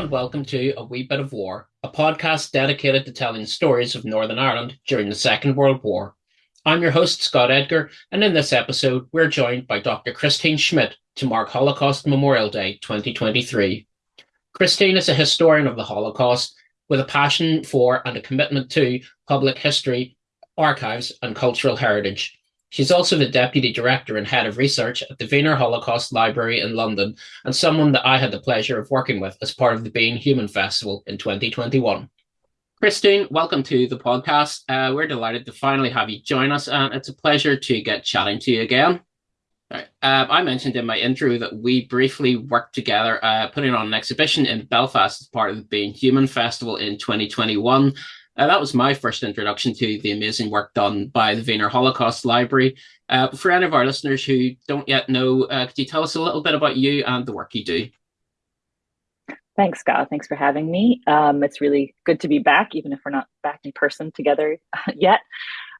And welcome to A Wee Bit of War, a podcast dedicated to telling stories of Northern Ireland during the Second World War. I'm your host, Scott Edgar, and in this episode, we're joined by Dr. Christine Schmidt to mark Holocaust Memorial Day 2023. Christine is a historian of the Holocaust with a passion for and a commitment to public history, archives, and cultural heritage. She's also the Deputy Director and Head of Research at the Wiener Holocaust Library in London, and someone that I had the pleasure of working with as part of the Being Human Festival in 2021. Christine, welcome to the podcast. Uh, we're delighted to finally have you join us, and it's a pleasure to get chatting to you again. Right. Uh, I mentioned in my intro that we briefly worked together uh, putting on an exhibition in Belfast as part of the Being Human Festival in 2021. Uh, that was my first introduction to the amazing work done by the Wiener Holocaust Library. Uh, for any of our listeners who don't yet know, uh, could you tell us a little bit about you and the work you do? Thanks, Scott. Thanks for having me. Um, it's really good to be back, even if we're not back in person together yet.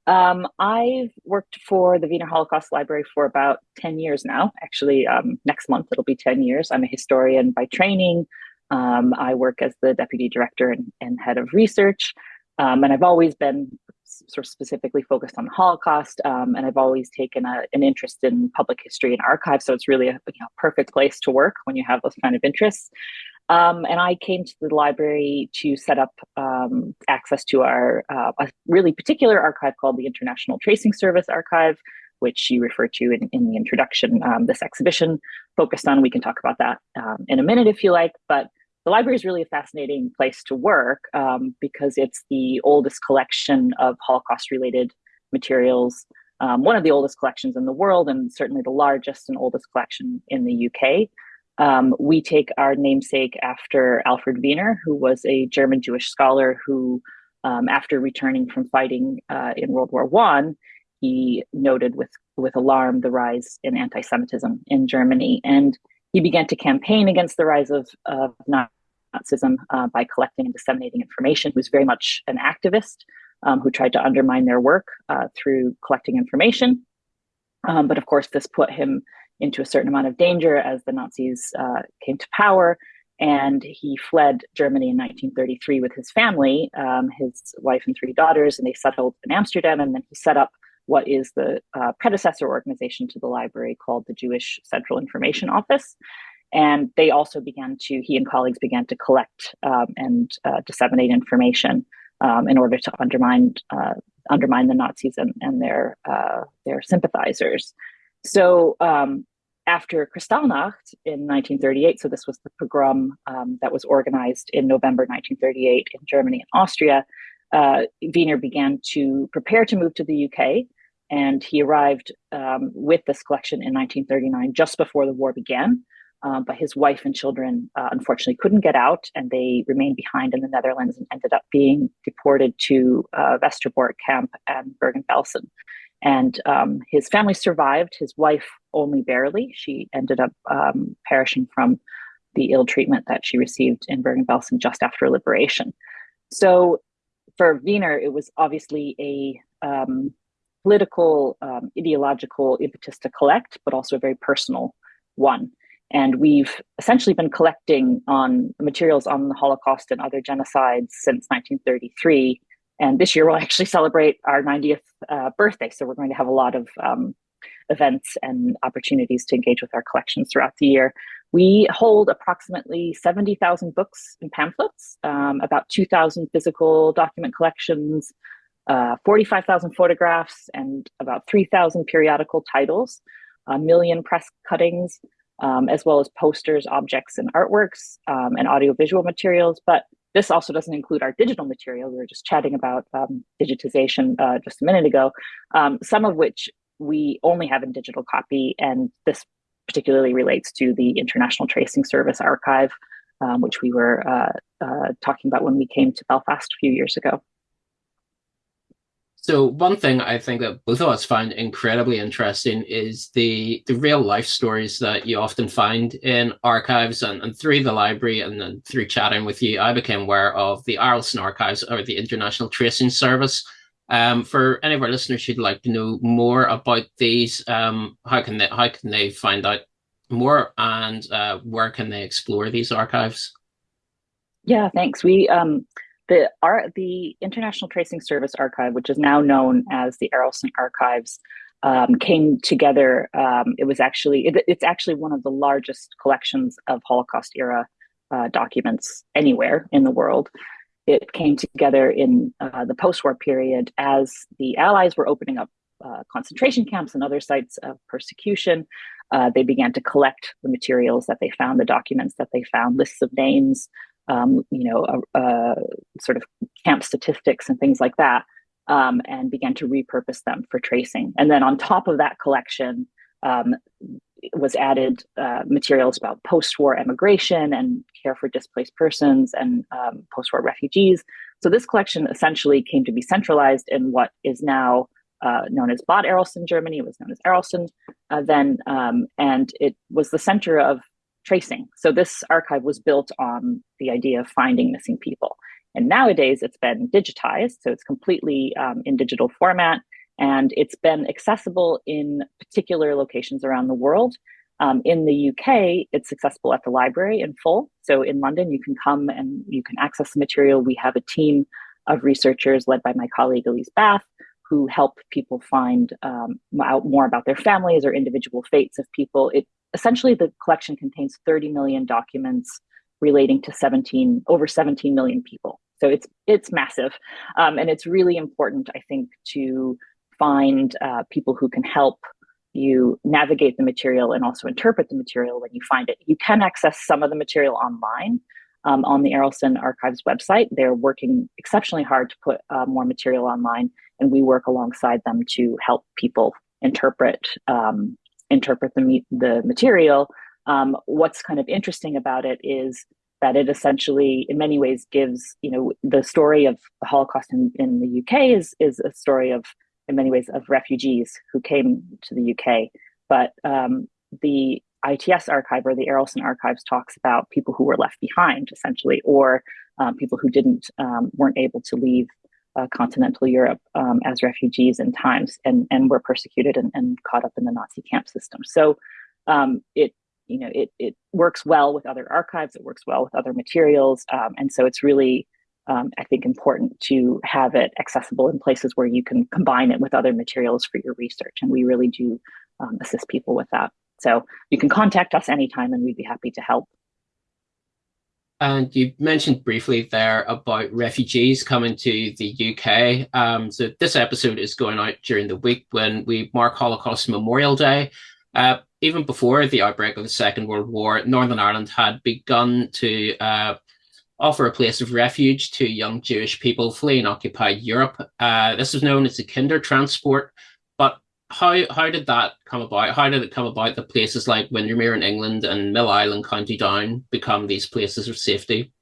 Um, I've worked for the Wiener Holocaust Library for about 10 years now. Actually, um, next month it'll be 10 years. I'm a historian by training. Um, I work as the deputy director and, and head of research. Um, and I've always been sort of specifically focused on the Holocaust, um, and I've always taken a, an interest in public history and archives. So it's really a you know, perfect place to work when you have those kind of interests. Um, and I came to the library to set up um, access to our uh, a really particular archive called the International Tracing Service Archive, which you referred to in, in the introduction. Um, this exhibition focused on. We can talk about that um, in a minute if you like, but the library is really a fascinating place to work um, because it's the oldest collection of Holocaust related materials, um, one of the oldest collections in the world, and certainly the largest and oldest collection in the UK. Um, we take our namesake after Alfred Wiener, who was a German Jewish scholar who, um, after returning from fighting uh, in World War One, he noted with with alarm the rise in anti-Semitism in Germany, and he began to campaign against the rise of, of Nazism uh, by collecting and disseminating information. He was very much an activist um, who tried to undermine their work uh, through collecting information. Um, but of course, this put him into a certain amount of danger as the Nazis uh, came to power. And he fled Germany in 1933 with his family, um, his wife and three daughters, and they settled in Amsterdam. And then he set up what is the uh, predecessor organization to the library called the Jewish Central Information Office. And they also began to, he and colleagues began to collect um, and uh, disseminate information um, in order to undermine uh, undermine the Nazis and, and their uh, their sympathizers. So um, after Kristallnacht in 1938, so this was the pogrom um, that was organized in November 1938 in Germany and Austria, uh, Wiener began to prepare to move to the UK and he arrived um, with this collection in 1939, just before the war began. Um, but his wife and children uh, unfortunately couldn't get out, and they remained behind in the Netherlands and ended up being deported to uh, Westerbork camp and Bergen-Belsen. And um, his family survived. His wife only barely. She ended up um, perishing from the ill treatment that she received in Bergen-Belsen just after liberation. So for Wiener, it was obviously a um, political, um, ideological impetus to collect, but also a very personal one. And we've essentially been collecting on materials on the Holocaust and other genocides since 1933. And this year we'll actually celebrate our 90th uh, birthday. So we're going to have a lot of um, events and opportunities to engage with our collections throughout the year. We hold approximately 70,000 books and pamphlets, um, about 2,000 physical document collections, uh, 45,000 photographs and about 3,000 periodical titles, a million press cuttings, um, as well as posters, objects, and artworks, um, and audiovisual materials. But this also doesn't include our digital material. We were just chatting about um, digitization uh, just a minute ago, um, some of which we only have in digital copy, and this particularly relates to the International Tracing Service archive, um, which we were uh, uh, talking about when we came to Belfast a few years ago. So one thing I think that both of us find incredibly interesting is the the real life stories that you often find in archives and, and through the library and then through chatting with you, I became aware of the Arolsen Archives or the International Tracing Service. Um, for any of our listeners who'd like to know more about these, um, how can they how can they find out more and uh, where can they explore these archives? Yeah, thanks. We um, the our the International Tracing Service Archive, which is now known as the Arolsen Archives, um, came together. Um, it was actually it, it's actually one of the largest collections of Holocaust era uh, documents anywhere in the world. It came together in uh, the post-war period as the Allies were opening up uh, concentration camps and other sites of persecution. Uh, they began to collect the materials that they found, the documents that they found, lists of names, um, you know, sort of camp statistics and things like that, um, and began to repurpose them for tracing. And then on top of that collection, um, was added uh, materials about post-war emigration and care for displaced persons and um, post-war refugees. So this collection essentially came to be centralized in what is now uh, known as Bad Arolsen, Germany. It was known as Arolsen uh, then, um, and it was the center of tracing. So this archive was built on the idea of finding missing people. And nowadays it's been digitized, so it's completely um, in digital format, and it's been accessible in particular locations around the world. Um, in the UK, it's accessible at the library in full. So in London, you can come and you can access the material. We have a team of researchers led by my colleague Elise Bath, who help people find um, out more about their families or individual fates of people. It essentially the collection contains 30 million documents relating to 17 over 17 million people. So it's it's massive, um, and it's really important, I think, to find uh, people who can help you navigate the material and also interpret the material when you find it. You can access some of the material online um, on the Arolsen Archives website. They're working exceptionally hard to put uh, more material online, and we work alongside them to help people interpret um, interpret the, the material. Um, what's kind of interesting about it is that it essentially, in many ways, gives you know the story of the Holocaust in, in the UK is is a story of, in many ways, of refugees who came to the UK. But um, the ITS archive or the Arolsen archives talks about people who were left behind, essentially, or um, people who didn't um, weren't able to leave uh, continental Europe um, as refugees in times and, and were persecuted and, and caught up in the Nazi camp system. So um, it you know it it works well with other archives. It works well with other materials, um, and so it's really um, I think important to have it accessible in places where you can combine it with other materials for your research. And we really do um, assist people with that. So you can contact us anytime, and we'd be happy to help. And you mentioned briefly there about refugees coming to the UK. Um, so this episode is going out during the week when we mark Holocaust Memorial Day. Uh, even before the outbreak of the Second World War, Northern Ireland had begun to uh, offer a place of refuge to young Jewish people fleeing occupied Europe. Uh, this is known as the Kindertransport But how how did that come about? How did it come about that places like Windermere in England and Mill Island, County Down, become these places of safety?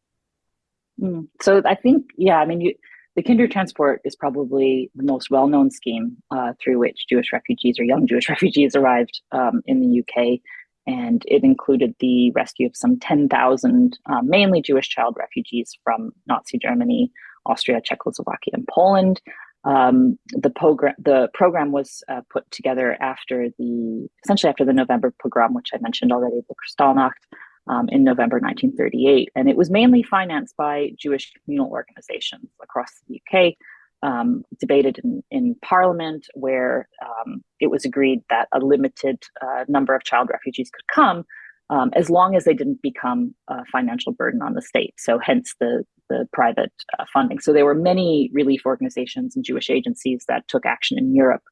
Mm. So I think, yeah, I mean, you, the Kindertransport is probably the most well-known scheme uh, through which Jewish refugees or young Jewish refugees arrived um, in the UK, and it included the rescue of some 10,000 uh, mainly Jewish child refugees from Nazi Germany, Austria, Czechoslovakia, and Poland. Um, the program the program was uh, put together after the essentially after the November pogrom, which I mentioned already, the Kristallnacht um, in November 1938, and it was mainly financed by Jewish communal organizations across the UK. Um, debated in, in Parliament, where um, it was agreed that a limited uh, number of child refugees could come, um, as long as they didn't become a financial burden on the state. So, hence the the private uh, funding. So there were many relief organizations and Jewish agencies that took action in Europe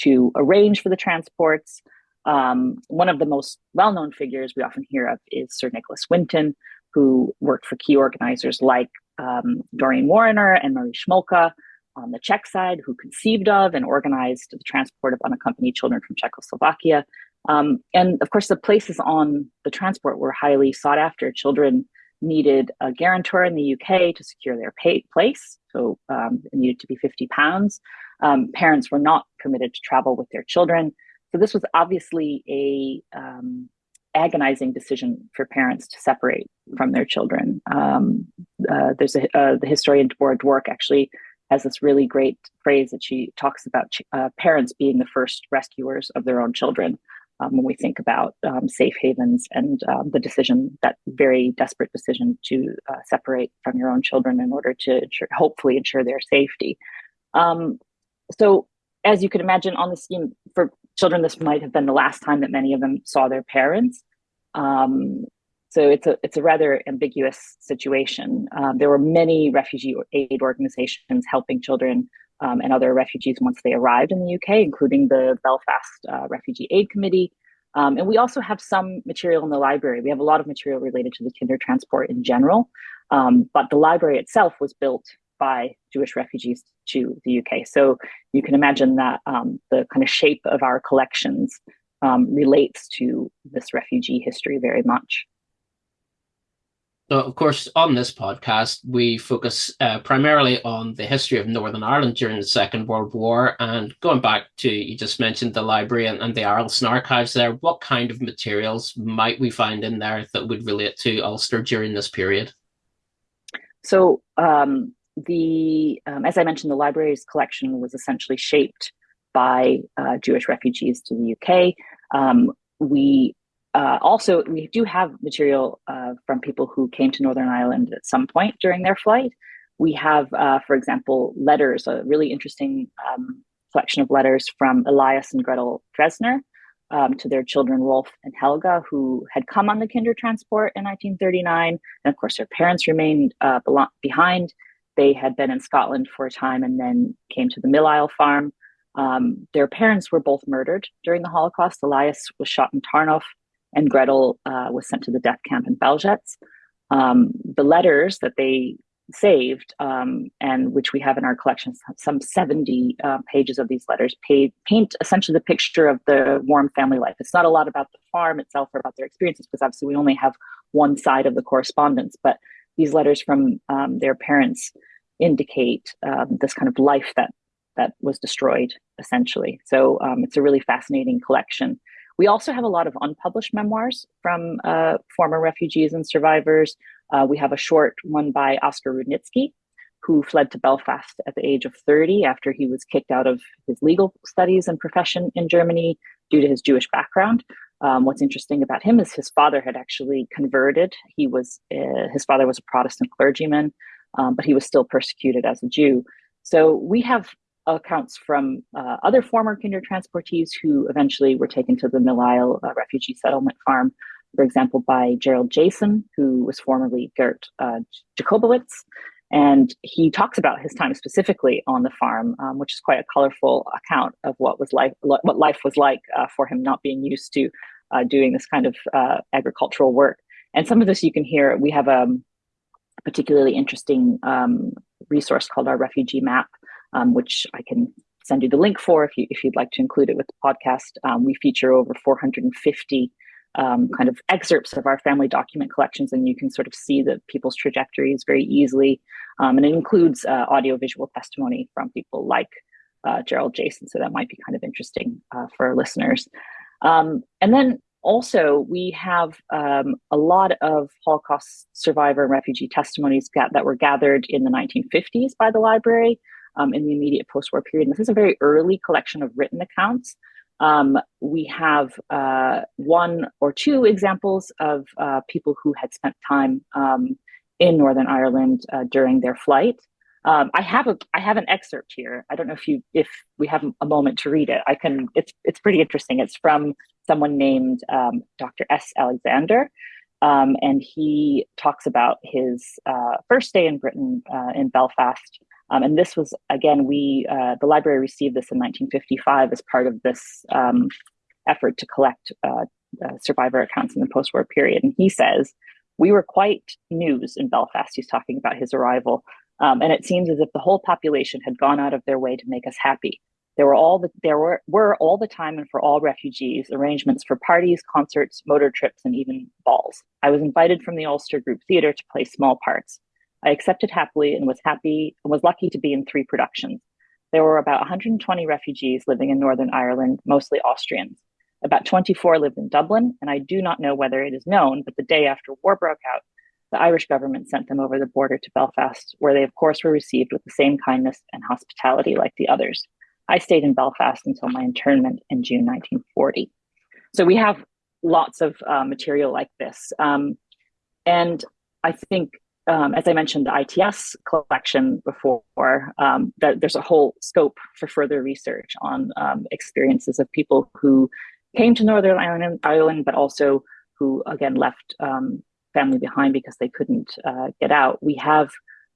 to arrange for the transports. Um, one of the most well-known figures we often hear of is Sir Nicholas Winton, who worked for key organizers like um, Doreen Warriner and Marie Schmolka on the Czech side, who conceived of and organized the transport of unaccompanied children from Czechoslovakia. Um, and of course, the places on the transport were highly sought after. Children needed a guarantor in the UK to secure their place. So um, it needed to be 50 pounds. Um, parents were not permitted to travel with their children. So this was obviously a um, agonizing decision for parents to separate from their children. Um, uh, there's a, uh, the historian Deborah Dwork actually has this really great phrase that she talks about uh, parents being the first rescuers of their own children. um, when we think about um, safe havens and um, the decision, that very desperate decision to uh, separate from your own children in order to ensure, hopefully ensure their safety. Um, so, as you can imagine, on the scheme for children, this might have been the last time that many of them saw their parents. Um, so it's a it's a rather ambiguous situation. Um, there were many refugee aid organizations helping children um, and other refugees once they arrived in the UK, including the Belfast uh, Refugee Aid Committee. Um, and we also have some material in the library. We have a lot of material related to the kinder transport in general, um, but the library itself was built by Jewish refugees to the UK. So you can imagine that um, the kind of shape of our collections um, relates to this refugee history very much. Of course, on this podcast, we focus uh, primarily on the history of Northern Ireland during the Second World War. And going back to, you just mentioned the library and, and the Arolsen archives there, what kind of materials might we find in there that would relate to Ulster during this period? So, um, the um, as I mentioned, the library's collection was essentially shaped by uh, Jewish refugees to the UK. Um, we uh, also, we do have material uh, from people who came to Northern Ireland at some point during their flight. We have, uh, for example, letters, a really interesting um, collection of letters from Elias and Gretel Dresner um, to their children, Rolf and Helga, who had come on the Kinder transport in 1939. And of course, their parents remained uh, behind. They had been in Scotland for a time and then came to the Mill Isle farm. Um, their parents were both murdered during the Holocaust. Elias was shot in Tarnów and Gretel uh, was sent to the death camp in Belzec. Um, the letters that they saved, um, and which we have in our collection, some 70 uh, pages of these letters, paid, paint essentially the picture of the warm family life. It's not a lot about the farm itself or about their experiences, because obviously we only have one side of the correspondence, but these letters from um, their parents indicate um, this kind of life that that was destroyed essentially. So um, it's a really fascinating collection. We also have a lot of unpublished memoirs from uh, former refugees and survivors. Uh, we have a short one by Oskar Rudnitsky, who fled to Belfast at the age of 30 after he was kicked out of his legal studies and profession in Germany due to his Jewish background. Um, what's interesting about him is his father had actually converted. He was uh, his father was a Protestant clergyman, um, but he was still persecuted as a Jew. So we have accounts from uh, other former kinder transportees who eventually were taken to the Mill Isle uh, refugee settlement farm, for example, by Gerald Jason, who was formerly Gert uh, Jacobowitz. And he talks about his time specifically on the farm, um, which is quite a colorful account of what was life, what life was like uh, for him, not being used to uh, doing this kind of uh, agricultural work. And some of this you can hear. We have a particularly interesting um, resource called our refugee map, um, which I can send you the link for if you if you'd like to include it with the podcast. Um, we feature over 450 um, kind of excerpts of our family document collections, and you can sort of see the people's trajectories very easily. Um, and it includes uh, audiovisual testimony from people like uh, Gerald Jason, so that might be kind of interesting uh, for our listeners. Um, and then also, we have um, a lot of Holocaust survivor and refugee testimonies that were gathered in the 1950s by the library um, in the immediate post-war period. And this is a very early collection of written accounts. Um, we have uh, one or two examples of uh, people who had spent time um, in Northern Ireland uh, during their flight. Um, I have a I have an excerpt here. I don't know if you if we have a moment to read it. I can. It's it's pretty interesting. It's from someone named um, Dr. S. Alexander, um, and he talks about his uh, first day in Britain uh, in Belfast um, and this was, again, we, uh, the library received this in 1955 as part of this um, effort to collect uh, uh, survivor accounts in the post war period. And he says, We were quite news in Belfast. He's talking about his arrival. Um, and it seems as if the whole population had gone out of their way to make us happy. There were all the, there were, were all the time and for all refugees arrangements for parties, concerts, motor trips, and even balls. I was invited from the Ulster Group Theatre to play small parts. I accepted happily and was happy and was lucky to be in three productions. There were about 120 refugees living in Northern Ireland, mostly Austrians. About 24 lived in Dublin, and I do not know whether it is known, but the day after war broke out, the Irish government sent them over the border to Belfast, where they, of course, were received with the same kindness and hospitality like the others. I stayed in Belfast until my internment in June 1940. so we have lots of uh, material like this. Um, and I think, um, as I mentioned, the ITS collection before, um, that there's a whole scope for further research on um, experiences of people who came to Northern Ireland, but also who, again, left um, family behind because they couldn't uh, get out. We have,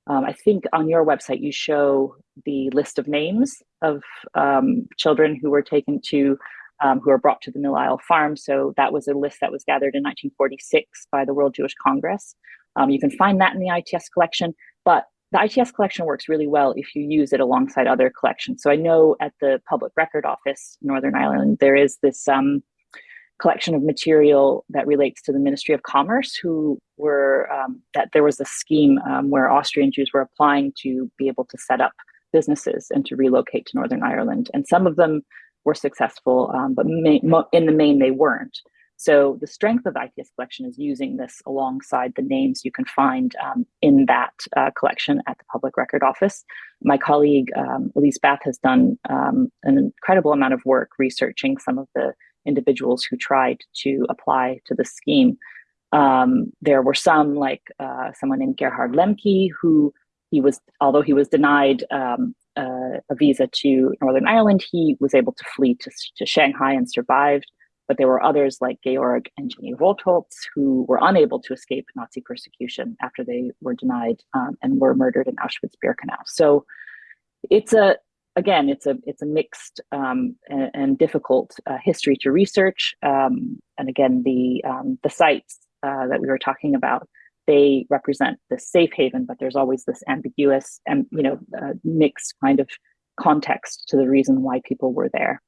um, I think on your website, you show the list of names of children who were taken to um, who were brought to the Mill Isle farm. So that was a list that was gathered in 1946 by the World Jewish Congress. Um, you can find that in the ITS collection, but the ITS collection works really well if you use it alongside other collections. So I know at the Public Record Office, Northern Ireland, there is this um, collection of material that relates to the Ministry of Commerce, who were um, that there was a scheme um, where Austrian Jews were applying to be able to set up businesses and to relocate to Northern Ireland, and some of them were successful, um, but in the main they weren't. So the strength of ITS collection is using this alongside the names you can find um, in that uh, collection at the Public Record Office. My colleague um, Elise Bath has done um, an incredible amount of work researching some of the individuals who tried to apply to the scheme. Um, there were some like uh, someone named Gerhard Lemke who he was, although he was denied um, uh, a visa to Northern Ireland, he was able to flee to, to Shanghai and survived. But there were others like Georg and Jenny Rotholz who were unable to escape Nazi persecution after they were denied um, and were murdered in Auschwitz-Birkenau. So it's a again, it's a it's a mixed um, and, and, difficult uh, history to research. Um, and again, the um, the sites uh, that we were talking about they represent the safe haven, but there's always this ambiguous and you know uh, mixed kind of context to the reason why people were there.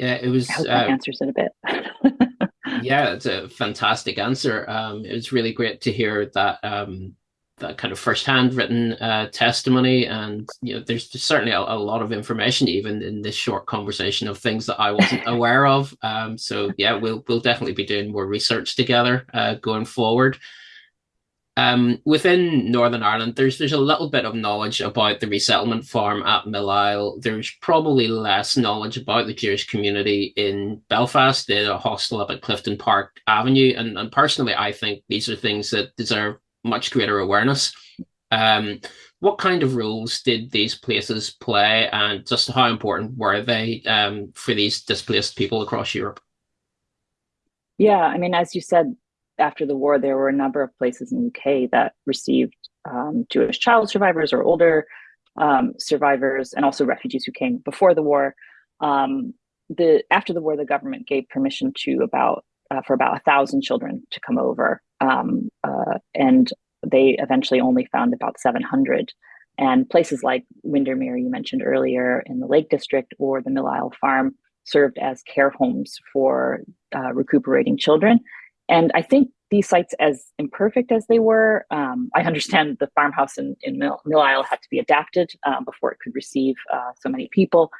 Yeah, it was. I hope that uh, answers it a bit. yeah, it's a fantastic answer. Um, it was really great to hear that um, that kind of first-hand written uh, testimony and you know there's certainly a, a, lot of information even in this short conversation of things that i wasn't aware of um, so yeah we'll we'll definitely be doing more research together uh, going forward um, within Northern Ireland, there's there's a little bit of knowledge about the resettlement farm at Mill Isle. There's probably less knowledge about the Jewish community in Belfast, the hostel up at Clifton Park Avenue. And, and personally, I think these are things that deserve much greater awareness. Um, what kind of roles did these places play, and just how important were they um, for these displaced people across Europe? Yeah, I mean, as you said, after the war, there were a number of places in the UK that received um, Jewish child survivors or older um, survivors, and also refugees who came before the war. Um, the after the war, the government gave permission to about uh, for about a thousand children to come over, um, uh, and they eventually only found about 700. And places like Windermere, you mentioned earlier in the Lake District, or the Mill Isle Farm served as care homes for uh, recuperating children. And I think these sites, as imperfect as they were, um, I understand the farmhouse in, in Mill, Mill Isle had to be adapted uh, before it could receive uh, so many people.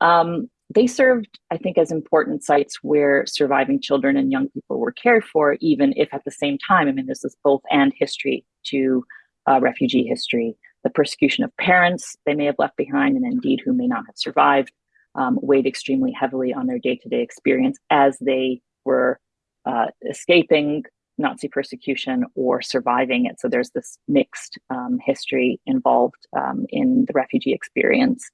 Um, they served, I think, as important sites where surviving children and young people were cared for, even if at the same time, I mean, this is both and history to uh, refugee history. The persecution of parents they may have left behind, and indeed who may not have survived, um, weighed extremely heavily on their day to day experience as they were uh, escaping Nazi persecution or surviving it. So there's this mixed um, history involved um, in the refugee experience.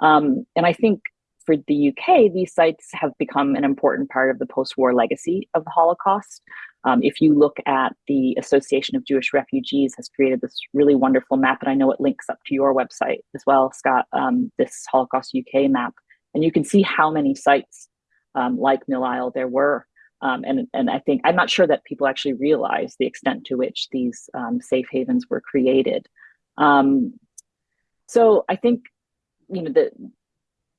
Um, and I think for the UK, these sites have become an important part of the post-war legacy of the Holocaust. Um, if you look at the Association of Jewish Refugees has created this really wonderful map, and I know it links up to your website as well, Scott, um, this Holocaust UK map. And you can see how many sites um, like Mill Isle there were. Um, and, and I think, I'm not sure that people actually realize the extent to which these um, safe havens were created. Um, so I think, you know, the,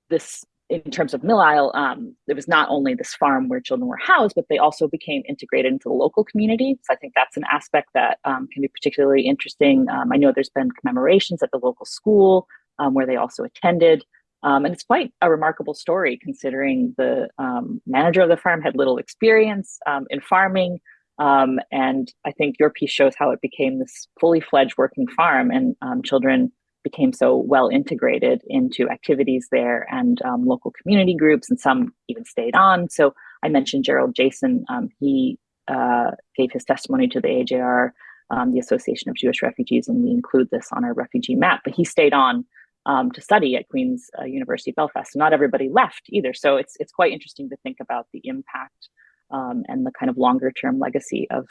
this in terms of Mill Isle, um, it was not only this farm where children were housed, but they also became integrated into the local community. So I think that's an aspect that um, can be particularly interesting. Um, I know there's been commemorations at the local school where they also attended. Um, and it's quite a remarkable story considering the um, manager of the farm had little experience in farming. and I think your piece shows how it became this fully fledged working farm and children became so well integrated into activities there and um, local community groups, and some even stayed on. So I mentioned Gerald Jason. Um, he uh, gave his testimony to the AJR, um, the Association of Jewish Refugees, and we include this on our refugee map. But he stayed on um, to study at Queen's uh, University Belfast. Not everybody left either. So it's it's quite interesting to think about the impact um, and the kind of longer term legacy of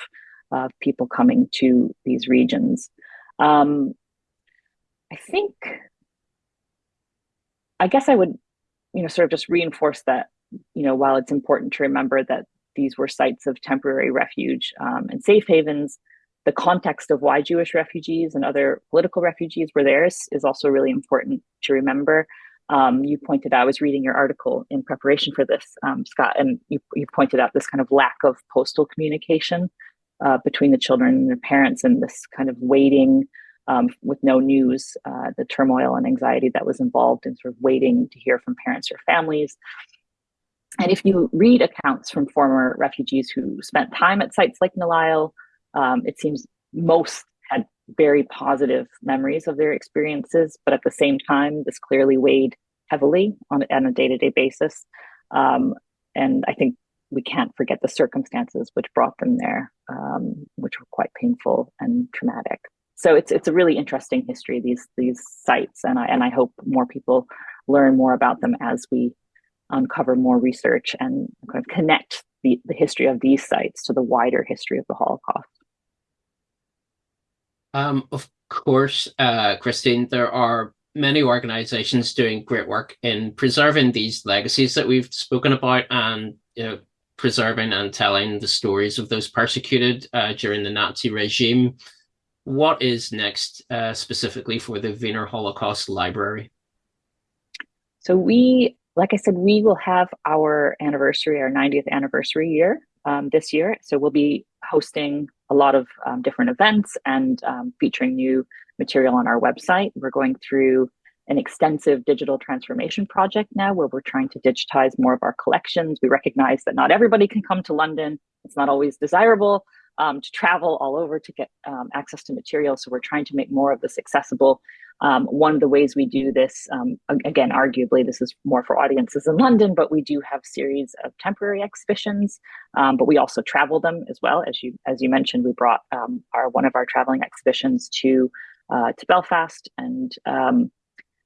uh, people coming to these regions. Um, I think, I guess I would, you know, sort of just reinforce that, you know, while it's important to remember that these were sites of temporary refuge um, and safe havens, the context of why Jewish refugees and other political refugees were there is, is also really important to remember. Um, you pointed out, I was reading your article in preparation for this, um, Scott, and you, you pointed out this kind of lack of postal communication uh, between the children and their parents and this kind of waiting um, with no news, uh, the turmoil and anxiety that was involved in sort of waiting to hear from parents or families. And if you read accounts from former refugees who spent time at sites like Nile, um, it seems most had very positive memories of their experiences, but at the same time, this clearly weighed heavily on, on a day-to-day basis. Um, and I think we can't forget the circumstances which brought them there, um, which were quite painful and traumatic. So it's it's a really interesting history these these sites, and I and I hope more people learn more about them as we uncover more research and kind of connect the, the history of these sites to the wider history of the Holocaust. Um, of course, uh, Christine, there are many organizations doing great work in preserving these legacies that we've spoken about and you know, preserving and telling the stories of those persecuted uh, during the Nazi regime. What is next uh, specifically for the Wiener Holocaust Library? So we, like I said, we will have our anniversary, our 90th anniversary year um, this year. So we'll be hosting a lot of um, different events and um, featuring new material on our website. We're going through an extensive digital transformation project now where we're trying to digitize more of our collections. We recognize that not everybody can come to London. It's not always desirable um, to travel all over to get um, access to material. So we're trying to make more of this accessible. Um, one of the ways we do this, um, again, arguably this is more for audiences in London, but we do have series of temporary exhibitions, um, but we also travel them as well. As you as you mentioned, we brought um, our one of our traveling exhibitions to uh, to Belfast and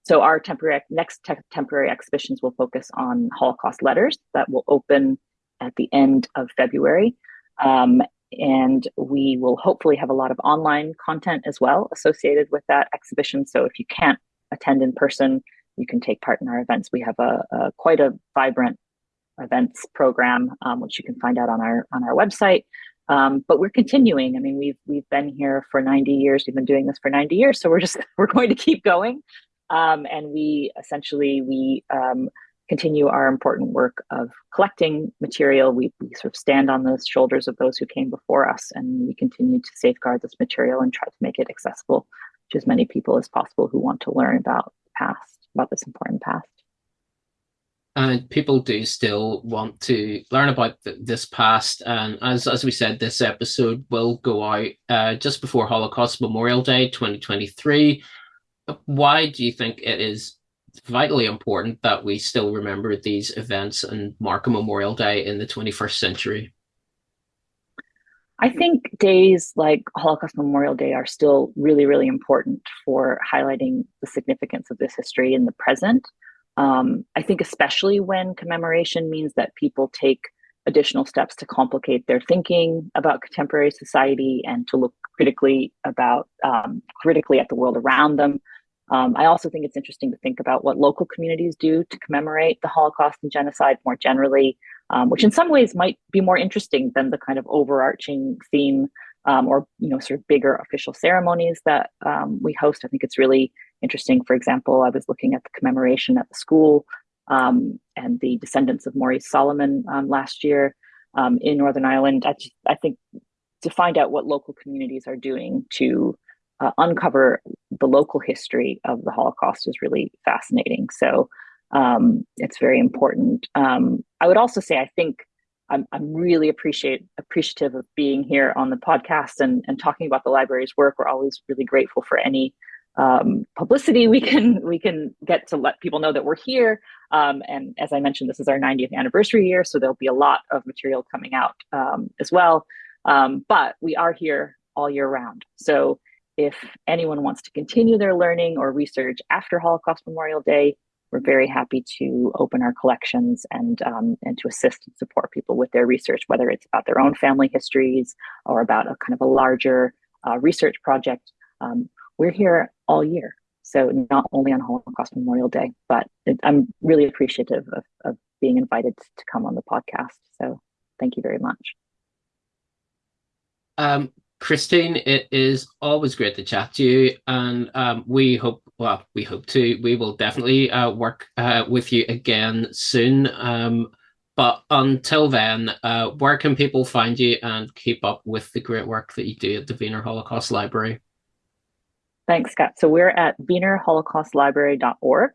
so our temporary next te temporary exhibitions will focus on Holocaust letters that will open at the end of February. Um, and we will hopefully have a lot of online content as well associated with that exhibition. So if you can't attend in person, you can take part in our events. We have a, a quite a vibrant events program, um, which you can find out on our on our website. Um, but we're continuing. I mean, we've we've been here for 90 years. We've been doing this for 90 years, so we're just we're going to keep going. Um, and we essentially we um, continue our important work of collecting material. We, we sort of stand on the shoulders of those who came before us, and we continue to safeguard this material and try to make it accessible to as many people as possible who want to learn about the past, about this important past. And people do still want to learn about th this past. And as, as we said, this episode will go out uh, just before Holocaust Memorial Day 2023 why do you think it is vitally important that we still remember these events and mark a Memorial Day in the 21st century? I think days like Holocaust Memorial Day are still really, really important for highlighting the significance of this history in the present. Um, I think, especially when commemoration means that people take additional steps to complicate their thinking about contemporary society and to look critically about um, critically at the world around them. Um, I also think it's interesting to think about what local communities do to commemorate the Holocaust and genocide more generally, um, which in some ways might be more interesting than the kind of overarching theme um, or you know sort of bigger official ceremonies that um, we host. I think it's really interesting. For example, I was looking at the commemoration at the school um, and the descendants of Maurice Solomon um, last year in Northern Ireland. I, I think to find out what local communities are doing to uh, uncover the local history of the Holocaust is really fascinating. So um, it's very important. Um, I would also say I think I'm, I'm really appreciate appreciative of being here on the podcast and, and talking about the library's work. We're always really grateful for any um, publicity we can we can get to let people know that we're here. Um, and as I mentioned, this is our 90th anniversary year, so there'll be a lot of material coming out um, as well. Um, but we are here all year round. So if anyone wants to continue their learning or research after Holocaust Memorial Day, we're very happy to open our collections and um, and to assist and support people with their research, whether it's about their own family histories or about a kind of a larger uh, research project. Um, we're here all year, so not only on Holocaust Memorial Day, but it, I'm really appreciative of, of being invited to come on the podcast. So thank you very much. Um, Christine, it is always great to chat to you, and um, we hope, well, we hope to, we will definitely uh, work uh, with you again soon. Um, but until then, uh, where can people find you and keep up with the great work that you do at the Wiener Holocaust Library? Thanks, Scott. So we're at wienerholocaustlibrary.org,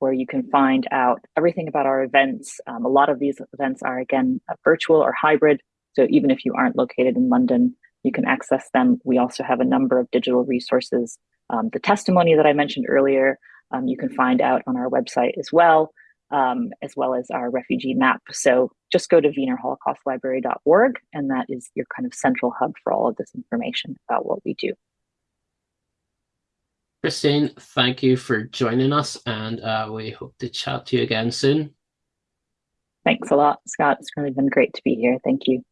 where you can find out everything about our events. Um, a lot of these events are, again, virtual or hybrid. So even if you aren't located in London, you can access them. We also have a number of digital resources. Um, the testimony that I mentioned earlier, um, you can find out on our website as well, um, as well as our refugee map. So just go to wienerholocaustlibrary.org, and that is your kind of central hub for all of this information about what we do. Christine, thank you for joining us, and uh, we hope to chat to you again soon. Thanks a lot, Scott. It's really been great to be here. Thank you.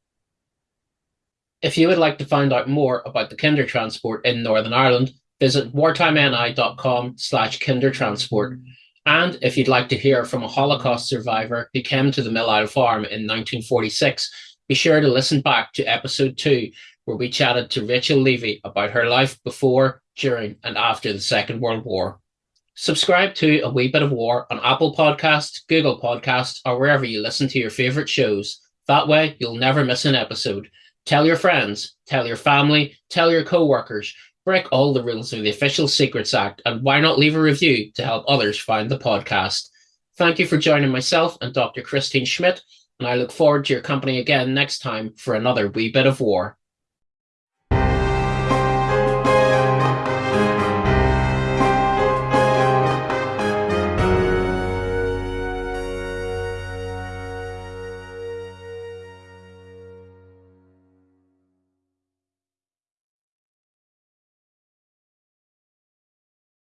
If you would like to find out more about the kinder transport in Northern Ireland, visit wartimeni.com slash kindertransport. And if you'd like to hear from a Holocaust survivor who came to the Mill Isle Farm in 1946, be sure to listen back to episode two, where we chatted to Rachel Levy about her life before, during, and after the Second World War. Subscribe to A Wee Bit of War on Apple Podcasts, Google Podcasts, or wherever you listen to your favorite shows. That way, you'll never miss an episode. Tell your friends, tell your family, tell your co-workers, break all the rules of the Official Secrets Act, and why not leave a review to help others find the podcast? Thank you for joining myself and Dr. Christine Schmidt, and I look forward to your company again next time for another wee bit of war.